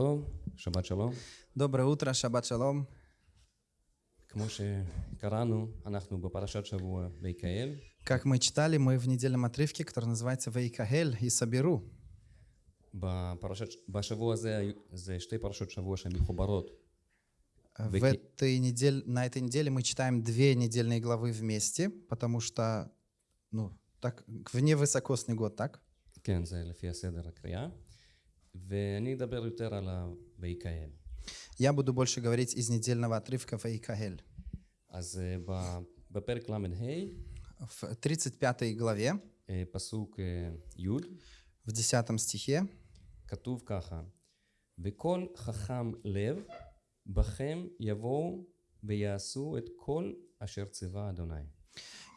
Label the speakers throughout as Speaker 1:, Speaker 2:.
Speaker 1: Tov, Шаббат Шалом.
Speaker 2: Доброе утро, Шаббат Шалом. Как мы читали, мы в недельном отрывке, который называется «Вейкаэль» и «Соберу».
Speaker 1: Э,
Speaker 2: в этой неделе, на этой неделе мы читаем две недельные главы вместе, потому что, ну, так, вне высокосный год, так?
Speaker 1: ואני אדבר יותר על ה"ויקהל".
Speaker 2: Я буду больше говорить из недельного отрывка «Вейкахель».
Speaker 1: אז אה, ב- בפרק ל"ה,
Speaker 2: В 35 главе,
Speaker 1: אה, פסוק אה, י',
Speaker 2: в 10 стихе,
Speaker 1: כתוב ככה: וכל חכם לב בכם יבואו ויעשו את כל אשר ציווה אדוני.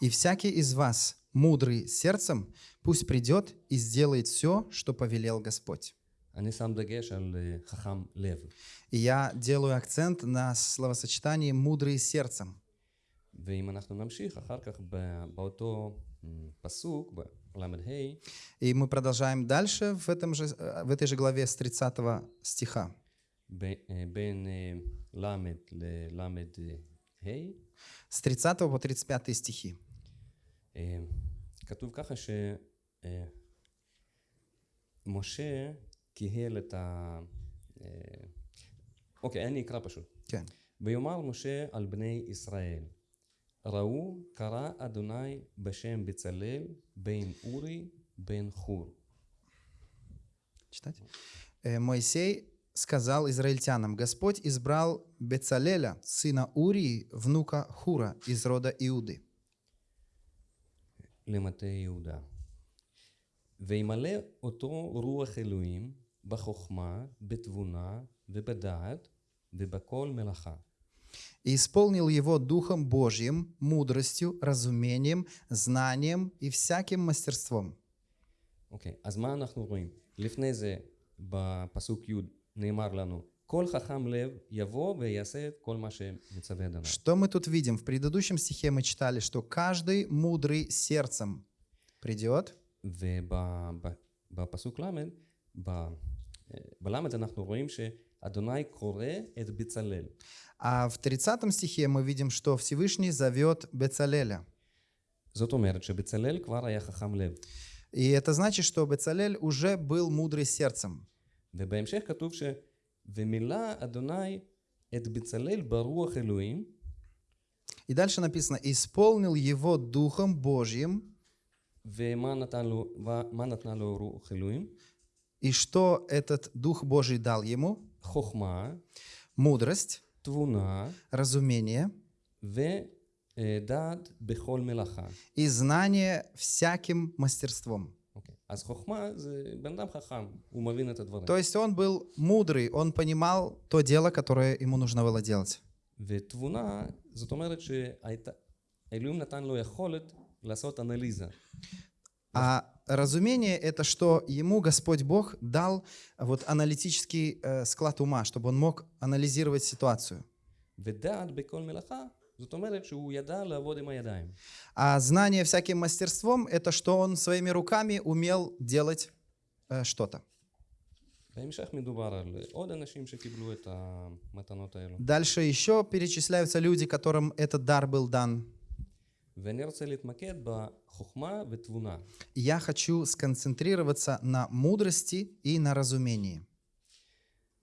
Speaker 2: «И всякий из вас, мудрый сердцем, пусть придет и сделает все, что повелел Господь».
Speaker 1: אני שם דגש על אה, חכם לב.
Speaker 2: И я делаю акцент на словосочетании «мудрый сердцем».
Speaker 1: ואם אנחנו נמשיך אחר כך ב- באותו אה, פסוק, בל"ה,
Speaker 2: И мы продолжаем дальше в, этом же, э, в этой же главе с 30 стиха.
Speaker 1: ב- אה, בין אה, ל' לל"ה,
Speaker 2: С 30 по 35 стихи.
Speaker 1: אה, כתוב ככה שמשה קיהל את ה... אה, אוקיי, אני אקרא פשוט.
Speaker 2: כן.
Speaker 1: ויאמר משה על בני ישראל, ראו קרא אדוני בשם בצלאל בן אורי בן חור.
Speaker 2: Читать? Э, Моисей сказал израильтянам, Господь избрал Бецалеля, сына Урии, внука Хура из рода Иуды,
Speaker 1: למטה יהודה. וימלא אותו רוח אלוהים בחוכמה, בתבונה ובדעת ובכל מלאכה.
Speaker 2: и исполнил его Духом Божьим, мудростью, разумением, знанием и всяким мастерством.
Speaker 1: אוקיי, אז מה אנחנו רואים? לפני זה, בפסוק י' נאמר לנו, כל חכם לב יבוא ויעשה את כל מה שמצווה אדוני.
Speaker 2: Что мы тут видим? В предыдущем стихе мы читали, что каждый мудрый сердцем придет,
Speaker 1: ובפסוק ל', ב- בל' אנחנו רואים שאדוני קורא את בצלאל.
Speaker 2: А в 30 стихе мы видим, что Всевышний зовет Бецалеля.
Speaker 1: זאת אומרת שבצלאל כבר היה חכם לב.
Speaker 2: И это значит, что Бецалель уже был мудрый сердцем.
Speaker 1: ובהמשך כתוב ש... ומילא אדוני את בצלאל ברוח אלוהים,
Speaker 2: И дальше написано, исполнил его Духом Божьим,
Speaker 1: ומה נתן לו, מה נתנה לו רוח אלוהים?
Speaker 2: И что этот Дух Божий дал ему?
Speaker 1: Хохма.
Speaker 2: Мудрость.
Speaker 1: Твуна.
Speaker 2: Разумение.
Speaker 1: Ве дад бехол мелаха.
Speaker 2: И знание всяким мастерством. То есть он был мудрый, он понимал то дело, которое ему нужно было делать. А разумение — это что ему Господь Бог дал э, вот аналитический э, склад ума, чтобы он мог анализировать ситуацию. А знание всяким мастерством — это что он своими руками умел делать э, что-то. Дальше еще перечисляются люди, которым этот дар был дан.
Speaker 1: ואני רוצה להתמקד בחוכמה ותבונה.
Speaker 2: И я хочу сконцентрироваться на мудрости и на разумении.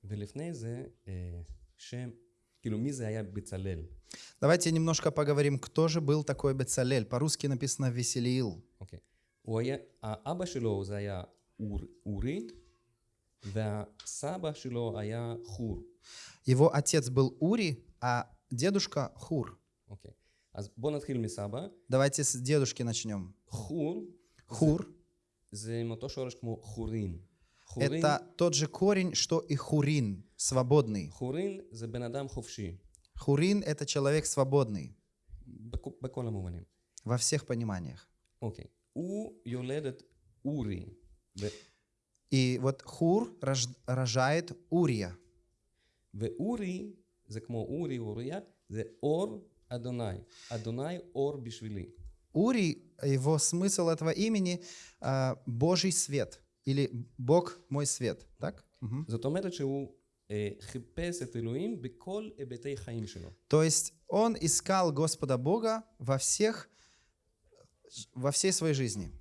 Speaker 1: ולפני זה, אה, שם, כאילו מי זה היה בצלאל?
Speaker 2: Давайте немножко поговорим, кто же был такой Бецалель. По-русски написано «Веселиил».
Speaker 1: אוקיי. הוא היה, האבא שלו זה היה אור, אורי, והסבא שלו היה חור.
Speaker 2: Его отец был Ури, а дедушка Хур.
Speaker 1: אוקיי. אז בואו נתחיל מסבא.
Speaker 2: Давайте с дедушки начнем.
Speaker 1: חור
Speaker 2: Хур
Speaker 1: זה מאותו שורש כמו חורין. חורין,
Speaker 2: это тот же корень, что и Хурин, свободный.
Speaker 1: חורין זה בן אדם חופשי,
Speaker 2: Хурин это человек свободный
Speaker 1: בכ- בכל המובנים.
Speaker 2: во всех пониманиях.
Speaker 1: אוקיי. הוא יולד את אורי. ו-
Speaker 2: И вот Хур рож- рожает Урия.
Speaker 1: ואורי זה כמו אורי, אוריה, זה אור אדוני. אדוני אור בשבילי.
Speaker 2: Ури, его смысл этого имени а, Божий свет или Бог мой свет, так? Мгм.
Speaker 1: זאת אומרת שהוא אה, חיפש את אלוהים בכל היבטי חיים שלו.
Speaker 2: То есть он искал Господа Бога во всех, во всей своей жизни.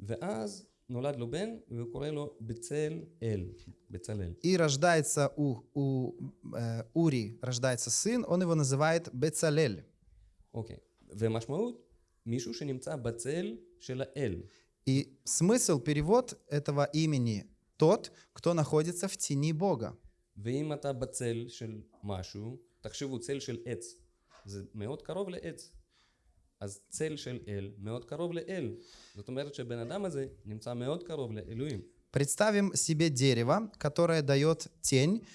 Speaker 1: ואז נולד לו בן, והוא קורא לו בצל אל, בצלאל.
Speaker 2: И рождается у, у э, Ури, рождается сын, он его называет Бецалель.
Speaker 1: אוקיי. ומשמעות, מישהו שנמצא בצל של האל.
Speaker 2: И смысл, перевод этого имени тот, кто находится в тени Бога.
Speaker 1: ואם אתה בצל של משהו, תחשבו, צל של עץ. זה מאוד קרוב לעץ. אז צל של אל מאוד קרוב לאל. זאת אומרת שבן אדם הזה נמצא מאוד קרוב לאלוהים.
Speaker 2: Представим себе дерево, которое дает тень.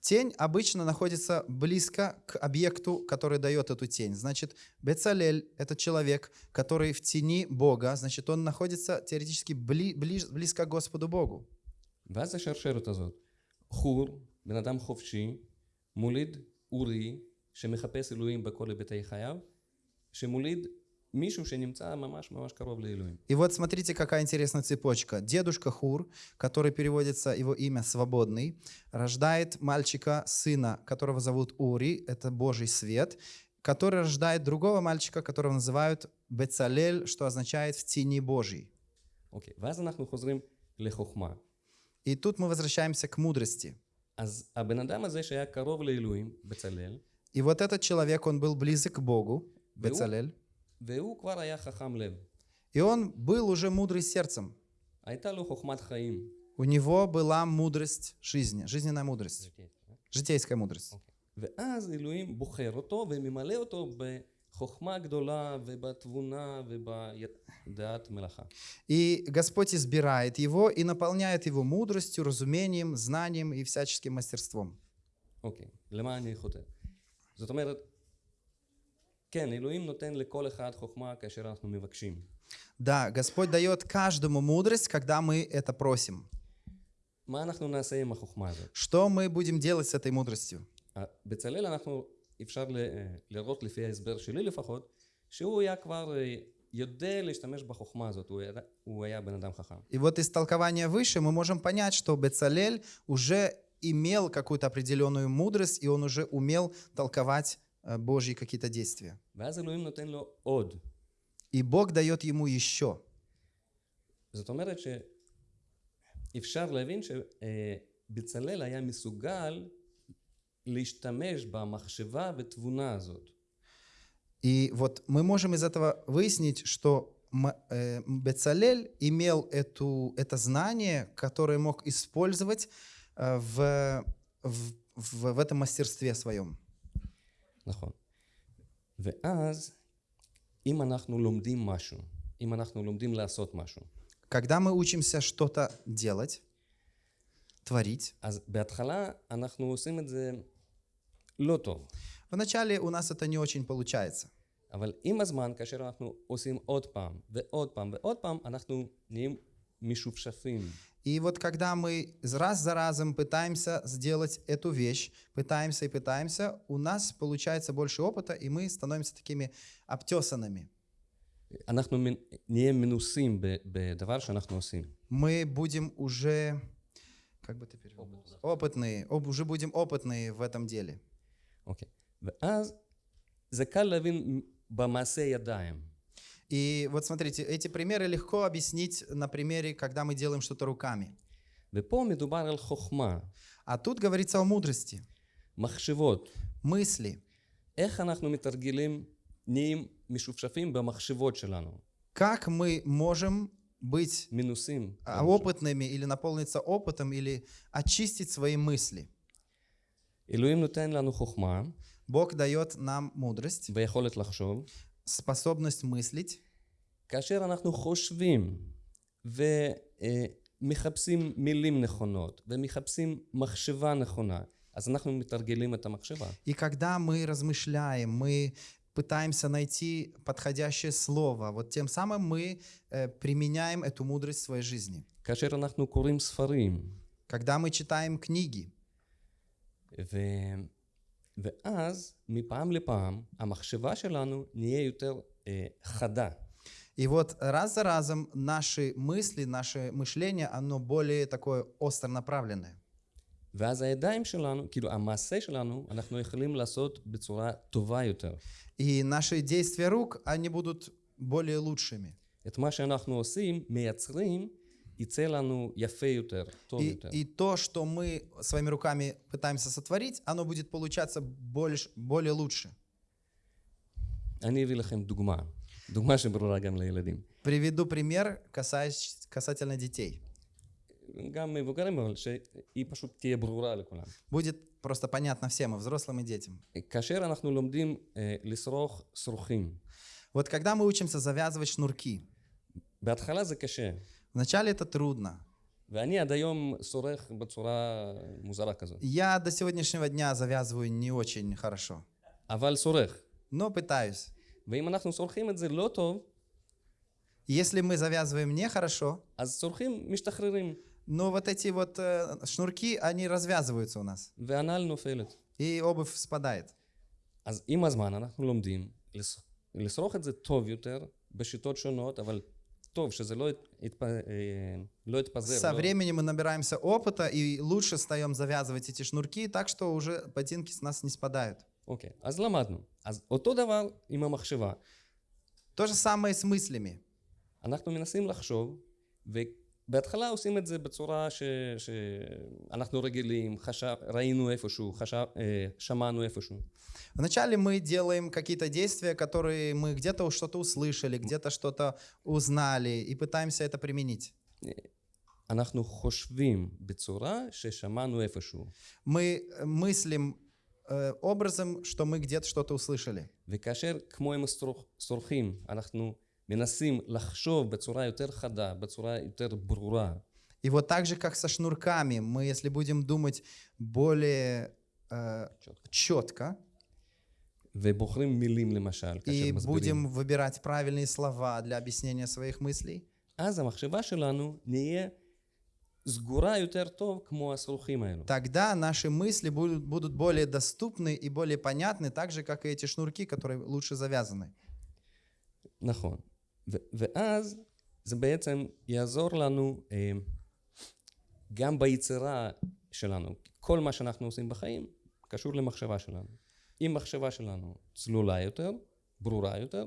Speaker 2: Тень обычно находится близко к объекту, который дает эту тень. Значит, Бецалель — это человек, который в тени Бога, значит, он находится теоретически бли- ближ- близко к Господу Богу.
Speaker 1: ואז השרשרת הזאת. חור, בן אדם חופשי, מוליד אורי, שמחפש אלוהים בכל היבטי חייו, שמוליד מישהו שנמצא ממש ממש קרוב לאלוהים.
Speaker 2: И вот смотрите, какая интересная цепочка. Дедушка Хур, который переводится его имя «свободный», рождает мальчика, сына, которого зовут Ури, это Божий свет, который рождает другого мальчика, которого называют Бецалель, что означает «в тени Божьей».
Speaker 1: אוקיי, ואז אנחנו חוזרים לחוכמה.
Speaker 2: И тут мы возвращаемся к мудрости.
Speaker 1: אז הבן אדם הזה שהיה קרוב לאלוהים, בצלאל,
Speaker 2: И вот этот человек, он был близок к Богу, Бецалель,
Speaker 1: והוא כבר היה חכם лев.
Speaker 2: и он был уже мудрый сердцем.
Speaker 1: הייתה לו חוכמת חיים.
Speaker 2: У него была мудрость жизни, жизненная мудрость, житейская мудрость.
Speaker 1: ואז אלוהים בוחר אותו וממלא אותו בחוכמה גדולה ובתבונה ובדעת מלאכה.
Speaker 2: И Господь избирает его и наполняет его мудростью, разумением, знанием и всяческим мастерством.
Speaker 1: אוקיי, למה אני חותר? זאת אומרת, כן, אלוהים נותן לכל אחד חוכמה כאשר אנחנו מבקשים.
Speaker 2: Да, Господь дает каждому мудрость, когда мы это просим.
Speaker 1: מה אנחנו נעשה עם החוכמה הזאת?
Speaker 2: Что мы будем делать с этой мудростью?
Speaker 1: ה- בצלאל אנחנו, אפשר ל- אה, לראות לפי ההסבר שלי לפחות, שהוא היה כבר אה, יודע להשתמש בחוכמה הזאת, הוא היה, הוא היה בן אדם חכם.
Speaker 2: И вот из толкования выше мы можем понять, что Бецалель уже имел какую-то определенную мудрость, и он уже умел толковать э, Божьи какие-то действия.
Speaker 1: ואז אלוהים נותן לו עוד.
Speaker 2: И Бог дает ему еще.
Speaker 1: זאת אומרת שאפשר להבין שבצלאל היה מסוגל להשתמש במחשבה ותבונה הזאת.
Speaker 2: И вот мы можем из этого выяснить, что М- э, Бецалель имел эту, это знание, которое мог использовать э, в, в, в, в этом мастерстве своем.
Speaker 1: נכון. ואז, אם אנחנו לומדים משהו, אם אנחנו לומדים לעשות משהו,
Speaker 2: Когда мы учимся что-то делать, творить,
Speaker 1: אז בהתחלה אנחנו עושים את זה לא טוב.
Speaker 2: вначале у нас это не очень получается.
Speaker 1: אבל עם הזמן, כאשר אנחנו עושים עוד פעם, ועוד פעם, ועוד פעם, אנחנו נהיים משופשפים.
Speaker 2: И вот когда мы раз за разом пытаемся сделать эту вещь, пытаемся и пытаемся, у нас получается больше опыта, и мы становимся такими обтесанными.
Speaker 1: אנחנו מנ- נהיה מנוסים ב- בדבר שאנחנו עושים.
Speaker 2: Мы будем уже, как бы ты перевел? Опытные, об- уже будем опытные в этом деле.
Speaker 1: אוקיי. ואז זה קל להבין במעשה ידיים.
Speaker 2: И вот смотрите, эти примеры легко объяснить на примере, когда мы делаем что-то руками.
Speaker 1: ופה מדובר על חוכמה,
Speaker 2: А тут говорится о мудрости,
Speaker 1: מחשבות.
Speaker 2: мысли.
Speaker 1: איך אנחנו מתרגלים, נהיים משופשפים במחשבות שלנו.
Speaker 2: Как мы можем быть
Speaker 1: מנוסים.
Speaker 2: а, опытными или наполниться опытом, или очистить свои мысли.
Speaker 1: אלוהים נותן לנו חוכמה
Speaker 2: Бог дает нам мудрость,
Speaker 1: ויכולת לחשוב.
Speaker 2: способность мыслить.
Speaker 1: כאשר אנחנו חושבים ומחפשים מילים נכונות ומחפשים מחשבה נכונה, אז אנחנו מתרגלים את המחשבה.
Speaker 2: И когда мы размышляем, мы пытаемся найти подходящее слово, вот тем самым мы э, применяем эту мудрость в своей жизни.
Speaker 1: כאשר אנחנו קוראים ספרים,
Speaker 2: Когда мы читаем книги,
Speaker 1: ו... ואז מפעם לפעם המחשבה שלנו נהיה יותר אה, חדה.
Speaker 2: и вот раз за разом наши мысли, наше мышление, оно более такое остро направленное.
Speaker 1: ואז הידיים שלנו, כאילו המעשה שלנו, אנחנו יכולים לעשות בצורה טובה יותר.
Speaker 2: И наши действия рук, они будут более лучшими.
Speaker 1: את מה שאנחנו עושים, מייצרים, יצא לנו יפה יותר, טוב
Speaker 2: И,
Speaker 1: יותר.
Speaker 2: и то, что мы своими руками пытаемся сотворить, оно будет получаться больше, более лучше.
Speaker 1: אני אביא לכם דוגמה, דוגמה שברורה גם לילדים.
Speaker 2: Приведу пример касаясь, касательно детей.
Speaker 1: גם מבוגרים, אבל שהיא פשוט תהיה ברורה לכולם.
Speaker 2: Будет просто понятно всем, и взрослым, и детям.
Speaker 1: כאשר אנחנו לומדים אה, לשרוך שרוכים,
Speaker 2: Вот когда мы учимся завязывать шнурки,
Speaker 1: בהתחלה זה קשה,
Speaker 2: вначале это трудно.
Speaker 1: ואני עד היום שורך בצורה מוזרה כזאת,
Speaker 2: Я до сегодняшнего дня завязываю не очень хорошо,
Speaker 1: אבל שורך.
Speaker 2: но пытаюсь.
Speaker 1: ואם אנחנו שורכים את זה לא טוב,
Speaker 2: Если мы завязываем нехорошо,
Speaker 1: אז שורכים משתחררים,
Speaker 2: но вот эти вот э, шнурки, они развязываются у нас,
Speaker 1: והנעל נופלת.
Speaker 2: и обувь спадает.
Speaker 1: אז עם הזמן אנחנו לומדים לס- לשרוך את זה טוב יותר, בשיטות שונות, אבל טוב, שזה לא, ית- יתפ... אה, לא יתפזר.
Speaker 2: Со
Speaker 1: לא-
Speaker 2: временем мы набираемся опыта и лучше стаем завязывать эти шнурки так, что уже ботинки с нас не спадают.
Speaker 1: אוקיי, אז למדנו. אז אותו דבר עם המחשבה.
Speaker 2: То же самое с мыслями.
Speaker 1: אנחנו מנסים לחשוב, ובהתחלה עושים את זה בצורה ש... שאנחנו רגילים, חשב... ראינו איפשהו, חשב... אה, שמענו איפשהו.
Speaker 2: Вначале мы делаем какие-то действия, которые мы где-то что-то услышали, где-то что-то узнали и пытаемся это применить.
Speaker 1: אנחנו חושבים בצורה ששמענו איפשהו.
Speaker 2: Мы э, мыслим э, образом, что мы где-то что-то услышали.
Speaker 1: וכאשר כמו עם השרוך- שורכים, אנחנו מנסים לחשוב בצורה יותר חדה, בצורה יותר ברורה,
Speaker 2: И вот так же, как со шнурками, мы, если будем думать более э, четко
Speaker 1: ובוחרים מילים למשל, כאשר
Speaker 2: и
Speaker 1: מסבירים,
Speaker 2: будем выбирать правильные слова для объяснения своих мыслей,
Speaker 1: אז המחשבה שלנו נהיה סגורה יותר טוב כמו השרוכים האלו.
Speaker 2: тогда наши мысли будут, будут более доступны и более понятны, так же, как и эти шнурки, которые лучше завязаны.
Speaker 1: נכון. ו- ואז זה בעצם יעזור לנו אה, גם ביצירה שלנו. כל מה שאנחנו עושים בחיים קשור למחשבה שלנו. אם מחשבה שלנו צלולה יותר, ברורה יותר,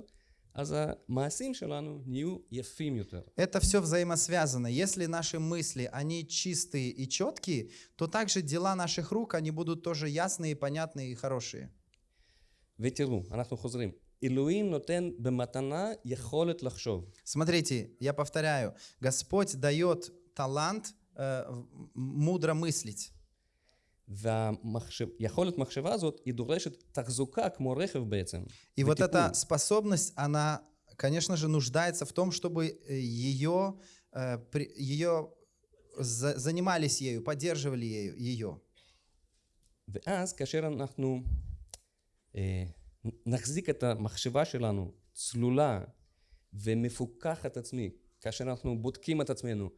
Speaker 1: אז המעשים שלנו נהיו יפים יותר.
Speaker 2: Это все взаимосвязано. Если наши мысли, они чистые и четкие, то также дела наших рук, они будут тоже ясные, понятные и хорошие.
Speaker 1: ותראו, אנחנו חוזרים. אלוהים נותן במתנה יכולת לחשוב.
Speaker 2: Смотрите, я повторяю, Господь дает талант э, в- мудро мыслить.
Speaker 1: ויכולת מחשבה הזאת היא דורשת תחזוקה כמו רכב בעצם.
Speaker 2: И вот
Speaker 1: וטיפול.
Speaker 2: эта способность, она, конечно же, нуждается в том, чтобы э, ее, э, при- ее за- занимались ею, поддерживали ею, ее.
Speaker 1: ואז כאשר אנחנו אה, נחזיק את המחשבה שלנו צלולה ומפוקחת עצמי, כאשר אנחנו בודקים את עצמנו,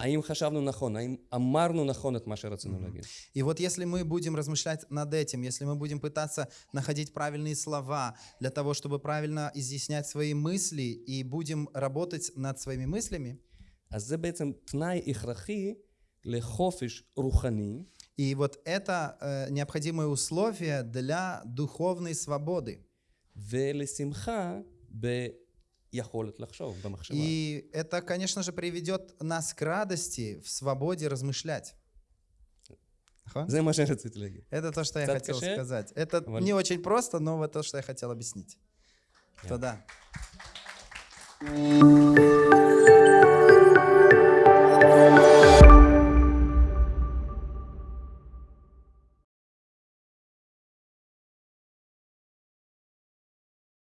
Speaker 1: האם חשבנו נכון, האם אמרנו נכון את מה שרצינו להגיד.
Speaker 2: И вот если мы будем размышлять над этим, если мы будем пытаться находить правильные слова для того, чтобы правильно изъяснять свои мысли и будем работать над своими мыслями,
Speaker 1: אז זה בעצם תנאי הכרחי לחופש רוחני,
Speaker 2: И вот это э, необходимое условие для духовной свободы. И это, конечно же, приведет нас к радости в свободе размышлять. Это то, что я хотел сказать. Это не очень просто, но вот то, что я хотел объяснить. Тогда. да.